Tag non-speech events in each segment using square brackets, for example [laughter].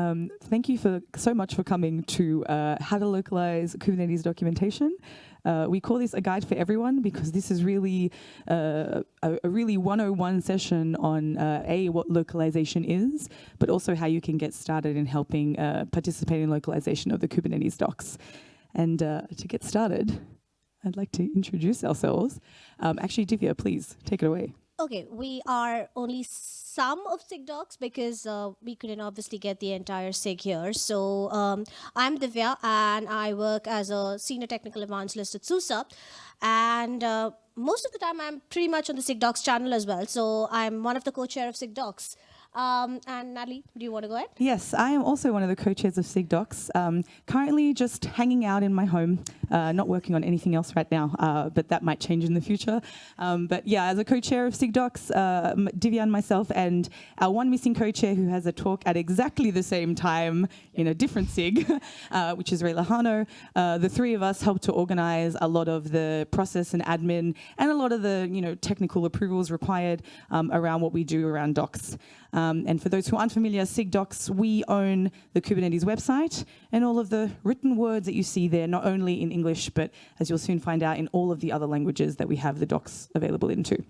Um, thank you for so much for coming to uh, how to localize Kubernetes documentation. Uh, we call this a guide for everyone because this is really uh, a, a, really 101 session on uh, A, what localization is, but also how you can get started in helping uh, participate in localization of the Kubernetes docs. And uh, to get started, I'd like to introduce ourselves. Um, actually, Divya, please take it away. Okay, we are only some of SIG docs because uh, we couldn't obviously get the entire SIG here. So um, I'm Divya and I work as a senior technical evangelist at SUSE. And uh, most of the time I'm pretty much on the SIG docs channel as well. So I'm one of the co-chair of SIG docs. Um, and Natalie, do you want to go ahead? Yes, I am also one of the co-chairs of SIGDocs. Um, currently just hanging out in my home, uh, not working on anything else right now, uh, but that might change in the future. Um, but yeah, as a co-chair of SIGDocs, uh, Divya and myself and our one missing co-chair who has a talk at exactly the same time in a different SIG, [laughs] uh, which is Rey Lejano, uh, the three of us helped to organize a lot of the process and admin and a lot of the you know technical approvals required um, around what we do around docs. Um, and for those who aren't familiar, SIGDocs, we own the Kubernetes website and all of the written words that you see there, not only in English, but as you'll soon find out, in all of the other languages that we have the docs available into.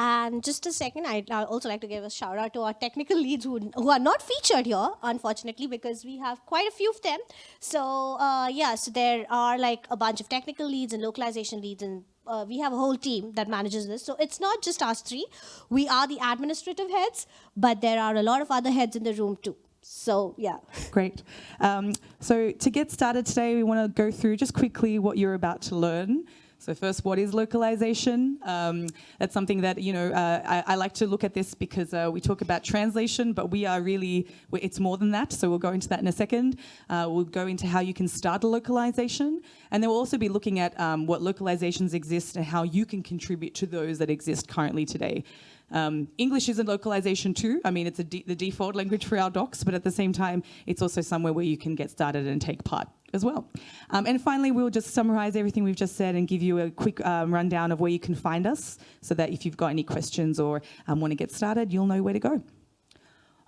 And just a second, I'd also like to give a shout out to our technical leads who, who are not featured here, unfortunately, because we have quite a few of them. So uh, yeah, so there are like a bunch of technical leads and localization leads and uh, we have a whole team that manages this. So it's not just us three. We are the administrative heads, but there are a lot of other heads in the room too. So yeah. Great. Um, so to get started today, we want to go through just quickly what you're about to learn. So first, what is localization? Um, that's something that, you know, uh, I, I, like to look at this because uh, we talk about translation, but we are really, it's more than that. So we'll go into that in a second. Uh, we'll go into how you can start a localization. And then we'll also be looking at um, what localizations exist and how you can contribute to those that exist currently today. Um, English is a localization too. I mean, it's the default language for our docs, but at the same time, it's also somewhere where you can get started and take part as well. Um, and finally, we'll just summarize everything we've just said and give you a quick um, rundown of where you can find us so that if you've got any questions or um, want to get started, you'll know where to go.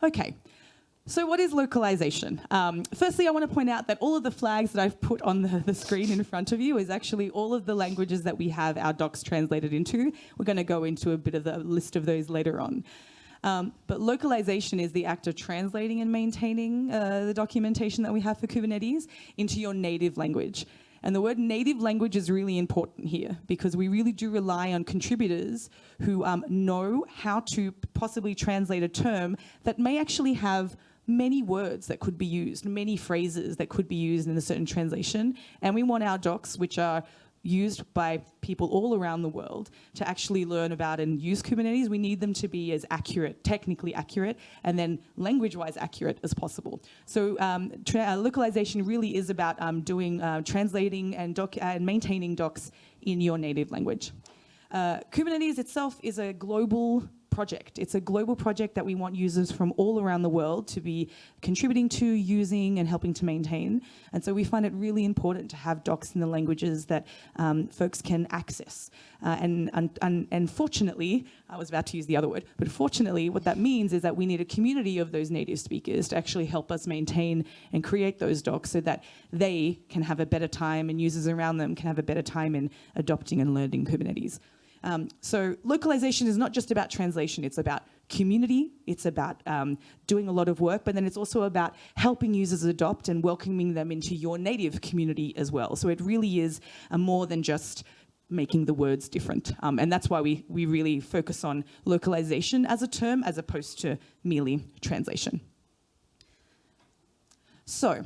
Okay, so what is localization? Um, firstly, I want to point out that all of the flags that I've put on the, the, screen in front of you is actually all of the languages that we have our docs translated into. We're going to go into a bit of the list of those later on. Um, but localization is the act of translating and maintaining uh, the documentation that we have for Kubernetes into your native language. And the word native language is really important here because we really do rely on contributors who um, know how to possibly translate a term that may actually have many words that could be used, many phrases that could be used in a certain translation. And we want our docs, which are used by people all around the world to actually learn about and use Kubernetes, we need them to be as accurate, technically accurate, and then language-wise accurate as possible. So um, uh, localization really is about um, doing, uh, translating and, doc and maintaining docs in your native language. Uh, Kubernetes itself is a global project. It's a global project that we want users from all around the world to be contributing to, using, and helping to maintain. And so we find it really important to have docs in the languages that um, folks can access. Uh, and, and, and, and fortunately, I was about to use the other word, but fortunately what that means is that we need a community of those native speakers to actually help us maintain and create those docs so that they can have a better time and users around them can have a better time in adopting and learning Kubernetes. Um, so localization is not just about translation, it's about community, it's about um, doing a lot of work, but then it's also about helping users adopt and welcoming them into your native community as well. So it really is more than just making the words different. Um, and that's why we, we really focus on localization as a term as opposed to merely translation. So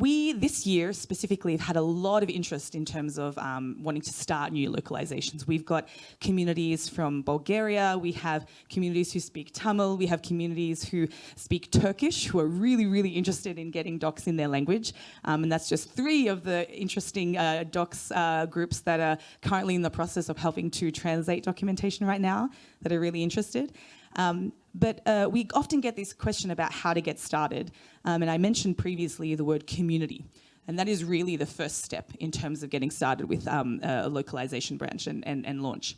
we, this year specifically, have had a lot of interest in terms of um, wanting to start new localizations. We've got communities from Bulgaria, we have communities who speak Tamil, we have communities who speak Turkish, who are really, really interested in getting docs in their language. Um, and that's just three of the interesting uh, docs uh, groups that are currently in the process of helping to translate documentation right now that are really interested. Um, but uh, we often get this question about how to get started. Um, and I mentioned previously the word community. And that is really the first step in terms of getting started with um, a localization branch and, and, and, launch.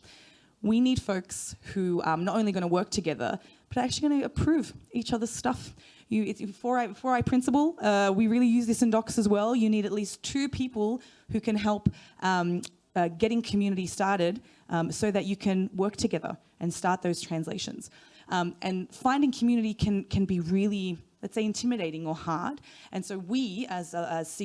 We need folks who are not only going to work together, but actually going to approve each other's stuff. You, it's four eye, four eye principle. Uh, we really use this in docs as well. You need at least two people who can help um, uh, getting community started um, so that you can work together and start those translations. Um, and finding community can, can be really let's say, intimidating or hard. And so we, as, uh, as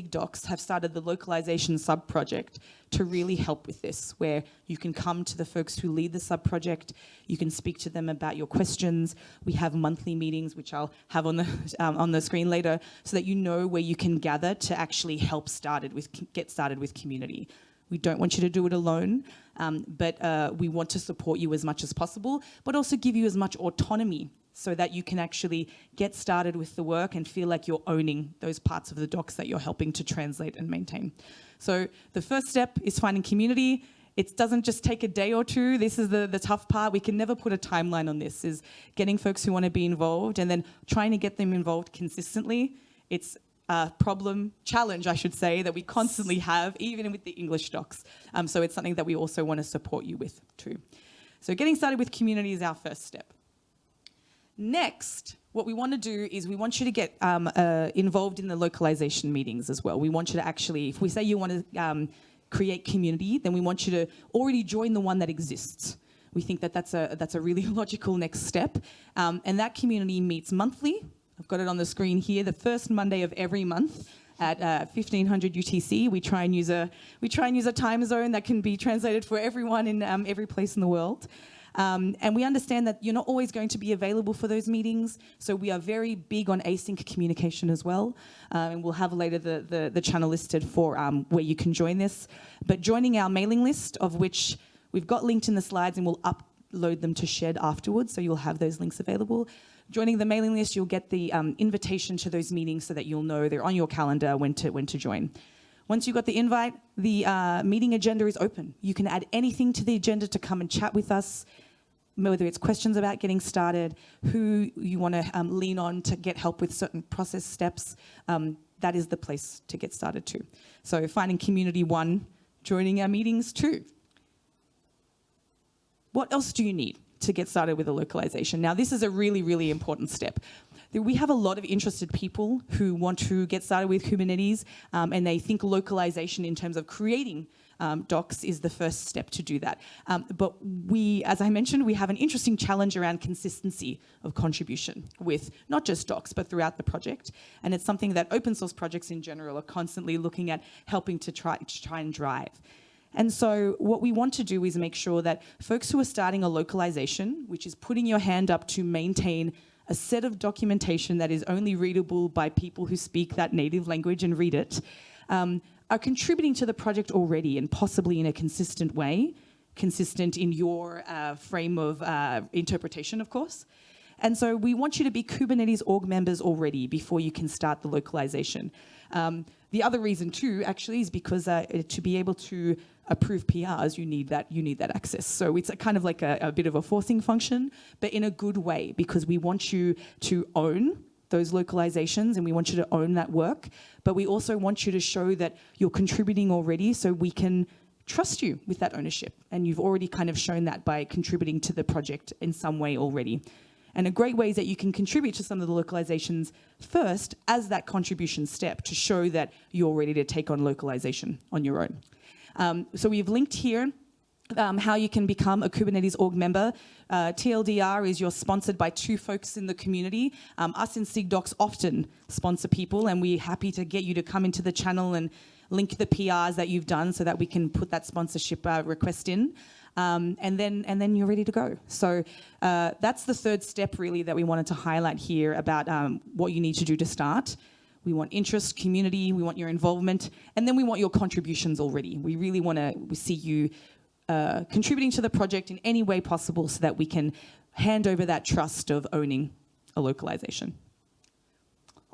have started the localization sub-project to really help with this, where you can come to the folks who lead the sub-project, you can speak to them about your questions. We have monthly meetings, which I'll have on the, [laughs] um, on the screen later, so that you know where you can gather to actually help started with, get started with community. We don't want you to do it alone, um, but uh, we want to support you as much as possible, but also give you as much autonomy so that you can actually get started with the work and feel like you're owning those parts of the docs that you're helping to translate and maintain. So the first step is finding community. It doesn't just take a day or two. This is the, the tough part. We can never put a timeline on this, is getting folks who want to be involved and then trying to get them involved consistently. It's a problem, challenge, I should say, that we constantly have, even with the English docs. Um, so it's something that we also want to support you with too. So getting started with community is our first step. Next, what we want to do is we want you to get um, uh, involved in the localization meetings as well. We want you to actually, if we say you want to um, create community, then we want you to already join the one that exists. We think that that's a, that's a really [laughs] logical next step. Um, and that community meets monthly. I've got it on the screen here, the first Monday of every month at uh, 1500 UTC. We try and use a we try and use a time zone that can be translated for everyone in um, every place in the world. Um, and we understand that you're not always going to be available for those meetings, so we are very big on async communication as well. Um, and we'll have later the, the, the channel listed for um, where you can join this. But joining our mailing list, of which we've got linked in the slides and we'll upload them to Sched afterwards, so you'll have those links available. Joining the mailing list, you'll get the um, invitation to those meetings so that you'll know they're on your calendar when to, when to join. Once you've got the invite, the uh, meeting agenda is open. You can add anything to the agenda to come and chat with us whether it's questions about getting started, who you want to um, lean on to get help with certain process steps, um, that is the place to get started too. So finding community one, joining our meetings two. What else do you need to get started with a localization? Now this is a really, really important step. We have a lot of interested people who want to get started with Kubernetes um, and they think localization in terms of creating um, docs is the first step to do that. Um, but we, as I mentioned, we have an interesting challenge around consistency of contribution with not just docs, but throughout the project. And it's something that open source projects in general are constantly looking at helping to try, to try and drive. And so what we want to do is make sure that folks who are starting a localization, which is putting your hand up to maintain a set of documentation that is only readable by people who speak that native language and read it, um, are contributing to the project already and possibly in a consistent way, consistent in your uh, frame of uh, interpretation, of course. And so we want you to be Kubernetes org members already before you can start the localization. Um, the other reason too, actually, is because uh, to be able to approve PRs, you need that you need that access. So it's a kind of like a, a bit of a forcing function, but in a good way, because we want you to own those localizations and we want you to own that work, but we also want you to show that you're contributing already so we can trust you with that ownership. And you've already kind of shown that by contributing to the project in some way already. And a great way is that you can contribute to some of the localizations first as that contribution step to show that you're ready to take on localization on your own. Um, so we've linked here um, how you can become a Kubernetes org member. Uh, TLDR is you're sponsored by two folks in the community. Um, us in SIGDocs often sponsor people and we're happy to get you to come into the channel and link the PRs that you've done so that we can put that sponsorship uh, request in. Um, and then and then you're ready to go. So uh, that's the third step really that we wanted to highlight here about um, what you need to do to start. We want interest, community, we want your involvement, and then we want your contributions already. We really want to see you uh, contributing to the project in any way possible so that we can hand over that trust of owning a localization.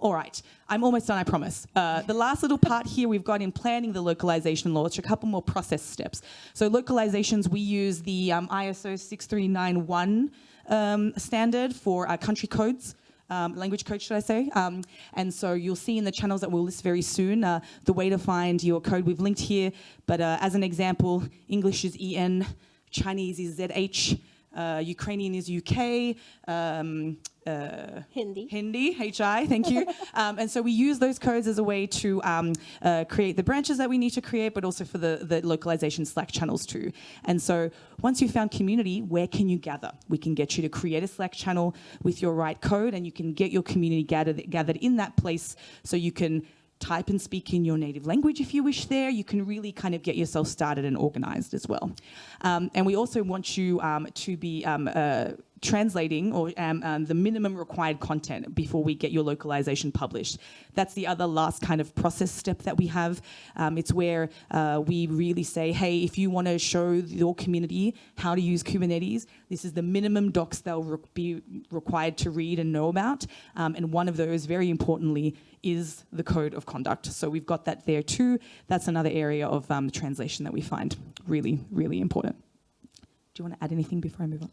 All right, I'm almost done, I promise. Uh, the last little part here we've got in planning the localization law, launch, a couple more process steps. So localizations, we use the um, ISO 6391 um, standard for uh, country codes um, language coach, should I say. Um, and so you'll see in the channels that we'll list very soon uh, the way to find your code. We've linked here, but uh, as an example, English is EN, Chinese is ZH, uh, Ukrainian is UK, um, uh, Hindi. Hindi, HI, thank you. [laughs] um, and so we use those codes as a way to um, uh, create the branches that we need to create, but also for the, the localization Slack channels too. And so once you've found community, where can you gather? We can get you to create a Slack channel with your right code and you can get your community gathered, gathered in that place so you can type and speak in your native language if you wish there. You can really kind of get yourself started and organized as well. Um, and we also want you um, to be um, uh, translating or um, um, the minimum required content before we get your localization published. That's the other last kind of process step that we have. Um, it's where uh, we really say, hey, if you want to show your community how to use Kubernetes, this is the minimum docs they'll re be required to read and know about. Um, and one of those, very importantly, is the code of conduct. So we've got that there too. That's another area of um, translation that we find really, really important. Do you want to add anything before I move on?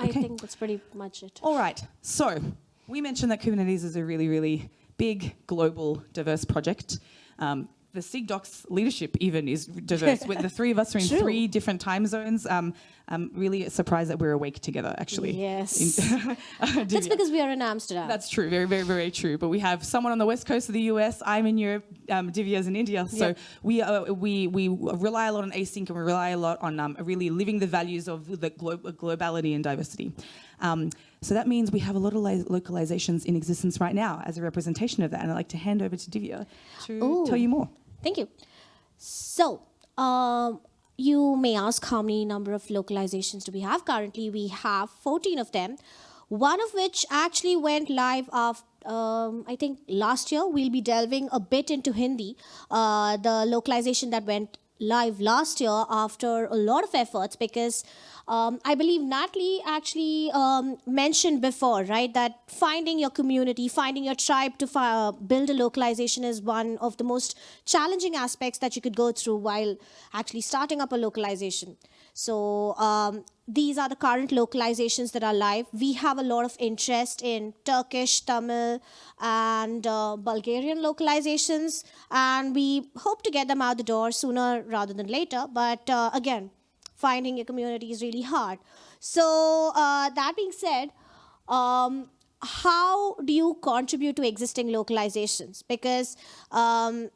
I Okay. think that's pretty much it. All right. So we mentioned that Kubernetes is a really, really big, global, diverse project. Um, the SIGDocs leadership even is diverse. The three of us are in True. three different time zones. Um, I'm really surprised that we're awake together, actually. Yes. [laughs] [laughs] That's because we are in Amsterdam. That's true, very, very, very true. But we have someone on the west coast of the US. I'm in Europe. Um, Divya's in India. So Yep. we uh, we we rely a lot on async and we rely a lot on um, really living the values of the glo- globality and diversity. Um, so that means we have a lot of localizations in existence right now as a representation of that. And I'd like to hand over to Divya to Ooh. tell you more. Thank you. So, um, you may ask how many number of localizations do we have? Currently, we have 14 of them, one of which actually went live of um, I think last year. We'll be delving a bit into Hindi, uh, the localization that went live last year after a lot of efforts because um, I believe Natalie actually um, mentioned before, right, that finding your community, finding your tribe to fi- build a localization is one of the most challenging aspects that you could go through while actually starting up a localization. So um, these are the current localizations that are live. We have a lot of interest in Turkish, Tamil, and uh, Bulgarian localizations, and we hope to get them out the door sooner rather than later. But uh, again, finding a community is really hard. So uh, that being said, um, how do you contribute to existing localizations? Because um,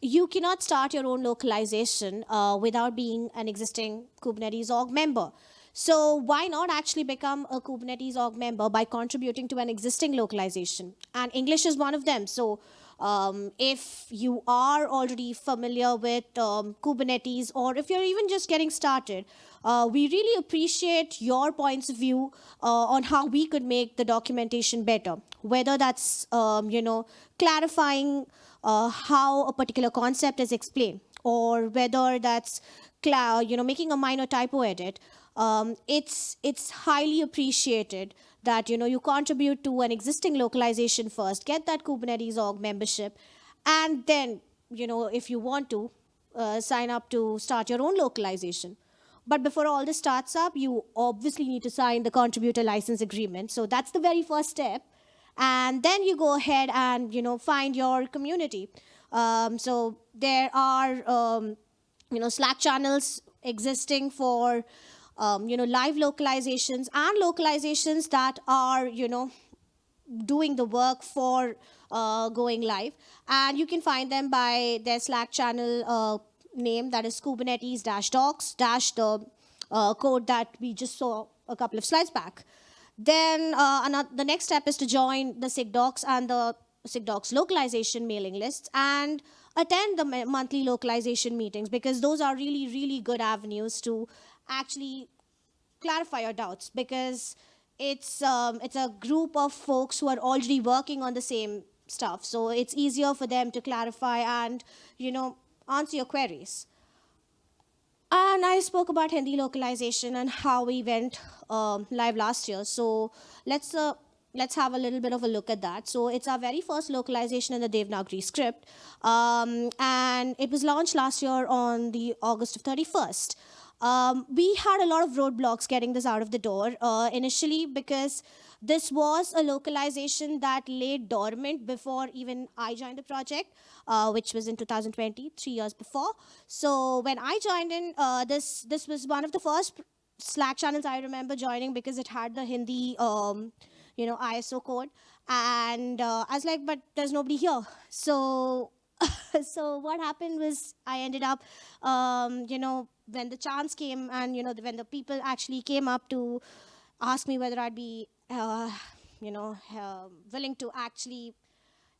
you cannot start your own localization uh, without being an existing Kubernetes org member. So why not actually become a Kubernetes org member by contributing to an existing localization? And English is one of them. So um, if you are already familiar with um, Kubernetes, or if you're even just getting started, uh, we really appreciate your points of view uh, on how we could make the documentation better. Whether that's um, you know clarifying uh, how a particular concept is explained, or whether that's you know making a minor typo edit. Um, it's it's highly appreciated that you know you contribute to an existing localization first, get that Kubernetes org membership, and then you know if you want to uh, sign up to start your own localization. But before all this starts up, you obviously need to sign the contributor license agreement. So that's the very first step. And then you go ahead and you know find your community. Um, so there are um, you know Slack channels existing for um, you know live localizations and localizations that are you know doing the work for uh, going live. And you can find them by their Slack channel uh, name that is Kubernetes dash docs dash the uh, code that we just saw a couple of slides back. Then uh, another, the next step is to join the SIGDocs and the SIGDocs localization mailing lists and attend the monthly localization meetings because those are really, really good avenues to actually clarify your doubts because it's um, it's a group of folks who are already working on the same stuff so it's easier for them to clarify and you know answer your queries and I spoke about Hindi localization and how we went um, live last year. So let's uh, let's have a little bit of a look at that. So it's our very first localization in the Devanagari script, um, and it was launched last year on the August of 31st. Um, we had a lot of roadblocks getting this out of the door uh, initially because this was a localization that lay dormant before even I joined the project, uh, which was in 2020, three years before. So when I joined in, uh, this this was one of the first Slack channels I remember joining because it had the Hindi, um, you know, ISO code. And uh, I was like, but there's nobody here. So, [laughs] so what happened was I ended up, um, you know, when the chance came and, you know, when the people actually came up to ask me whether I'd be, uh, you know, uh, willing to actually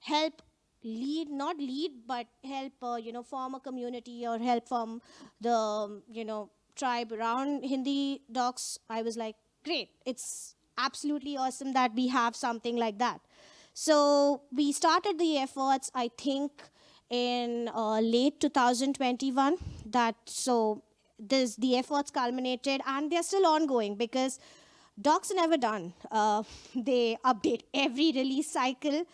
help lead not lead but help uh, you know form a community or help from the um, you know tribe around hindi docs i was like great it's absolutely awesome that we have something like that. So we started the efforts i think in uh, late 2021 that so this the efforts culminated and they're still ongoing because docs are never done uh, [laughs] they update every release cycle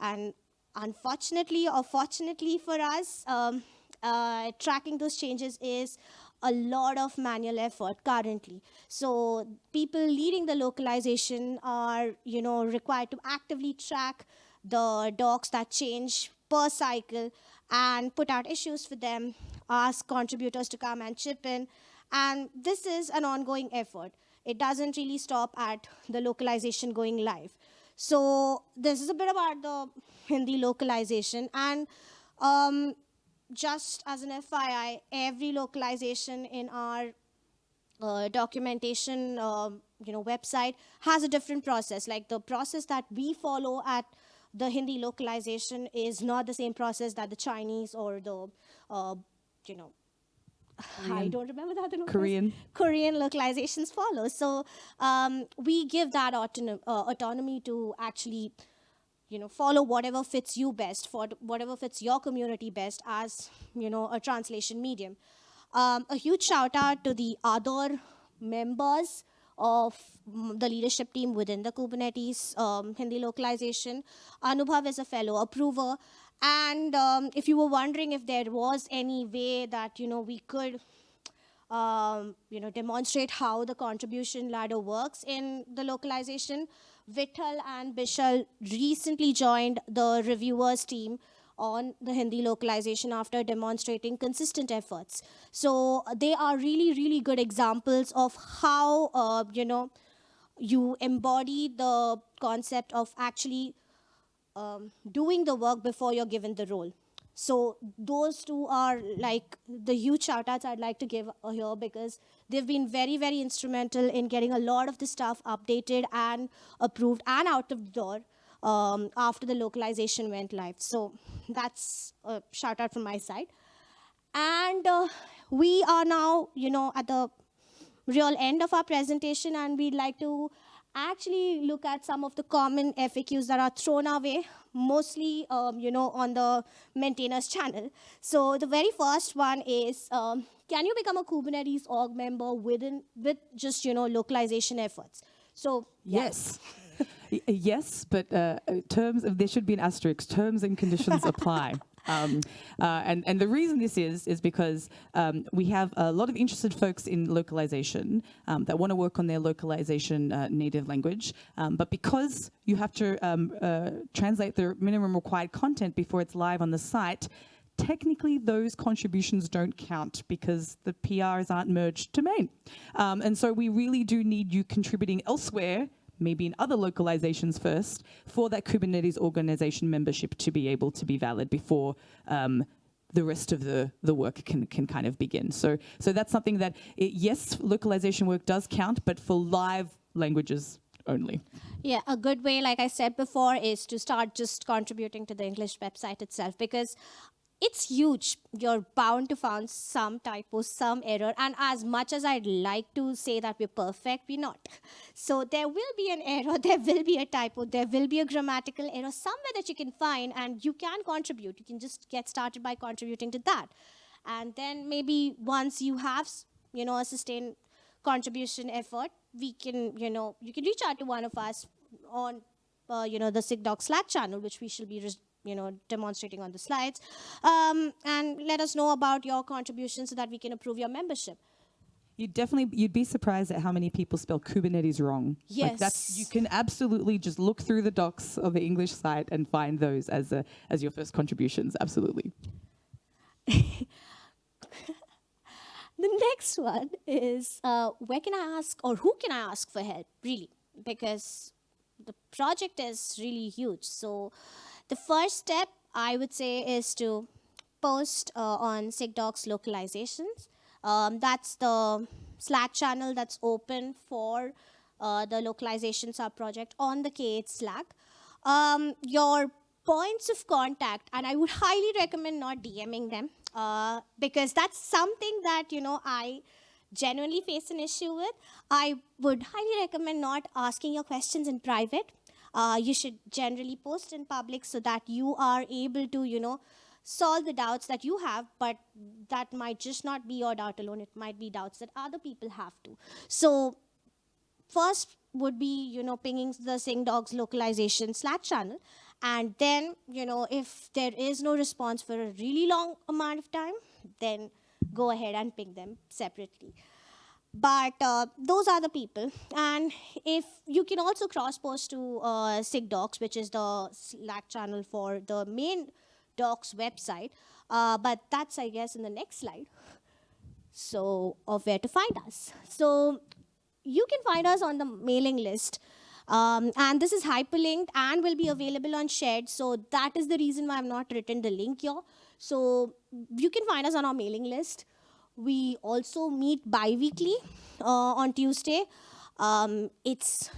and unfortunately or fortunately for us, um, uh, tracking those changes is a lot of manual effort currently. So people leading the localization are, you know, required to actively track the docs that change per cycle and put out issues for them, ask contributors to come and chip in. And this is an ongoing effort. It doesn't really stop at the localization going live. So this is a bit about the Hindi localization. And um, just as an FYI, every localization in our uh, documentation um, you know, website has a different process. Like the process that we follow at the Hindi localization is not the same process that the Chinese or the, uh, you know, [sighs] Korean. I don't remember the other Korean. Korean localizations follow. So um, we give that autonom uh, autonomy to actually, you know, follow whatever fits you best, for whatever fits your community best as, you know, a translation medium. Um, a huge shout out to the other members of the leadership team within the Kubernetes um, Hindi localization. Anubhav is a fellow approver, and um, if you were wondering if there was any way that, you know, we could, um, you know, demonstrate how the contribution ladder works in the localization, Vittal and Bishal recently joined the reviewers team on the Hindi localization after demonstrating consistent efforts. So they are really, really good examples of how, uh, you know, you embody the concept of actually um, doing the work before you're given the role. So those two are like the huge shout outs I'd like to give here because they've been very, very instrumental in getting a lot of the stuff updated and approved and out of the door um, after the localization went live. So that's a shout out from my side. And uh, we are now, you know, at the real end of our presentation and we'd like to actually look at some of the common FAQs that are thrown our way, mostly, um, you know, on the maintainers channel. So the very first one is, um, can you become a Kubernetes org member within with just, you know, localization efforts? So yes. [laughs] yes, but uh, terms of, there should be an asterisk. Terms and conditions [laughs] apply. Um, uh, and, and the reason this is, is because um, we have a lot of interested folks in localization um, that want to work on their localization uh, native language. Um, but because you have to um, uh, translate the minimum required content before it's live on the site, technically those contributions don't count because the PRs aren't merged to main. Um, and so we really do need you contributing elsewhere maybe in other localizations first, for that Kubernetes organization membership to be able to be valid before um, the rest of the, the work can, can kind of begin. So, so that's something that, it, yes, localization work does count, but for live languages only. Yeah, a good way, like I said before, is to start just contributing to the English website itself because it's huge. You're bound to find some typo, some error. And as much as I'd like to say that we're perfect, we're not. [laughs] So there will be an error, [laughs] there will be a typo, there will be a grammatical error somewhere that you can find and you can contribute. You can just get started by contributing to that. And then maybe once you have, you know, a sustained contribution effort, we can, you know, you can reach out to one of us on, uh, you know, the SIGDoc Slack channel, which we shall be you know, demonstrating on the slides. Um, and let us know about your contributions so that we can approve your membership. You'd definitely, you'd be surprised at how many people spell Kubernetes wrong. Yes. Like that's, you can absolutely just look through the docs of the English site and find those as, a, as your first contributions, absolutely. [laughs] the next one is uh, where can I ask or who can I ask for help, really? Because the project is really huge. So the first step I would say is to post uh, on SIGDocs localizations. Um, that's the Slack channel that's open for uh, the localization sub-project on the K8 Slack. Um, your points of contact, and I would [laughs] highly recommend not DMing them uh, because that's something that, you know, I genuinely face an issue with. I would highly recommend not asking your questions in private. Uh, you should generally post in public so that you are able to, you know, solve the doubts that you have, but that might just not be your doubt alone. It might be doubts that other people have too. So first would be, you know, pinging the SIGDocs localization Slack channel. And then, you know, if there is no response for a really long amount of time, then go ahead and ping them separately. But uh, those are the people. And if you can also cross-post to uh, SIGDocs, which is the Slack channel for the main docs website. Uh, but that's, I guess, in the next slide. So, of where to find us. So, you can find us on the mailing list. Um, and this is hyperlinked and will be available on Sched. So that is the reason why I've not written the link here. So you can find us on our mailing list. We also meet bi-weekly uh, on Tuesday. Um, it's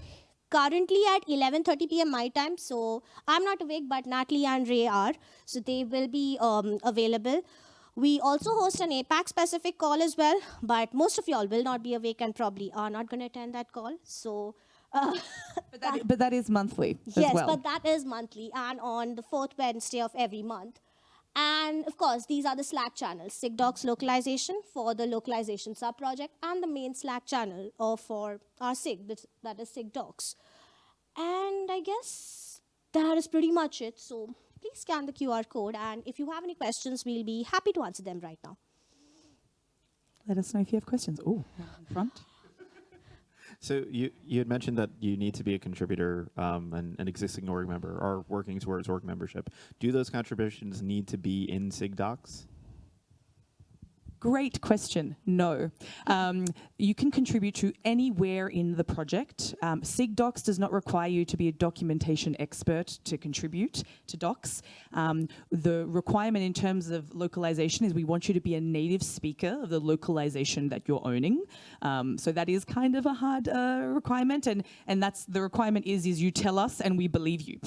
currently at 11.30 p.m. my time. So I'm not awake, but Natalie and Ray are. So they will be um, available. We also host an APAC specific call as well, but most of y'all will not be awake and probably are not going to attend that call. So uh, [laughs] But that, but that is monthly yes, as well. but that is monthly and on the fourth Wednesday of every month. And of course, these are the Slack channels, SIGDocs localization for the localization sub-project and the main Slack channel or for our SIG, that is SIGDocs. And I guess that is pretty much it. So please scan the QR code. And if you have any questions, we'll be happy to answer them right now. Let us know if you have questions. Oh, in front. So you you had mentioned that you need to be a contributor, um, an, an existing org member, or working towards org membership. Do those contributions need to be in SIGDocs? Great question. No. Um, you can contribute to anywhere in the project. Um, SIGDocs does not require you to be a documentation expert to contribute to docs. Um, the requirement in terms of localization is we want you to be a native speaker of the localization that you're owning. Um, so that is kind of a hard uh, requirement, and and that's the requirement is is you tell us and we believe you.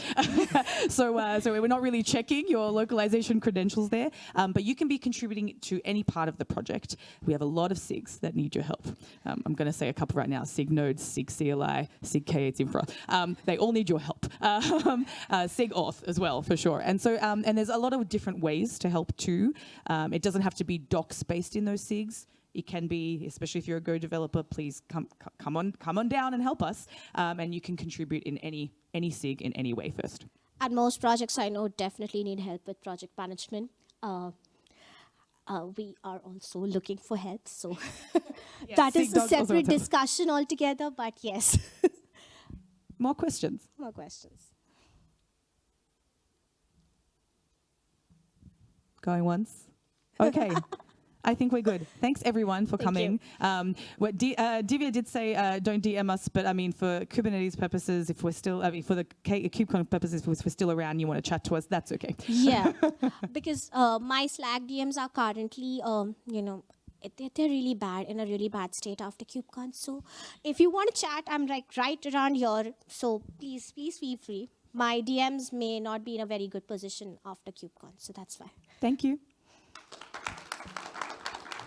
[laughs] so uh, so we're not really checking your localization credentials there, um, but you can be contributing to any part of the project. We have a lot of SIGs that need your help. Um, I'm going to say a couple right now: SIG Nodes, SIG CLI, SIG K8 Infra. Um, they all need your help. [laughs] Um, uh, SIG Auth as well, for sure. And so um, and there's a lot of different ways to help too. Um, it doesn't have to be docs based in those SIGs. It can be, especially if you're a Go developer, please come come on come on down and help us. Um, and you can contribute in any any SIG in any way first. And most projects I know definitely need help with project management. Uh, uh, we are also looking for help, so [laughs] that is a separate discussion altogether. But yes, [laughs] More questions? more questions. Going once? [laughs] Okay. I think we're good. Thanks everyone for Thank coming. Um, what D- uh, Divya did say, uh, don't DM us, but I mean, for Kubernetes purposes, if we're still, I mean, for the K- KubeCon purposes, if we're still around, you want to chat to us, that's okay. Yeah, [laughs] because uh, my Slack DMs are currently, um, you know, they're, they're really bad in a really bad state after KubeCon. So if you want to chat, I'm like right around here. So please, please feel free. My DMs may not be in a very good position after KubeCon, so that's why. Thank you.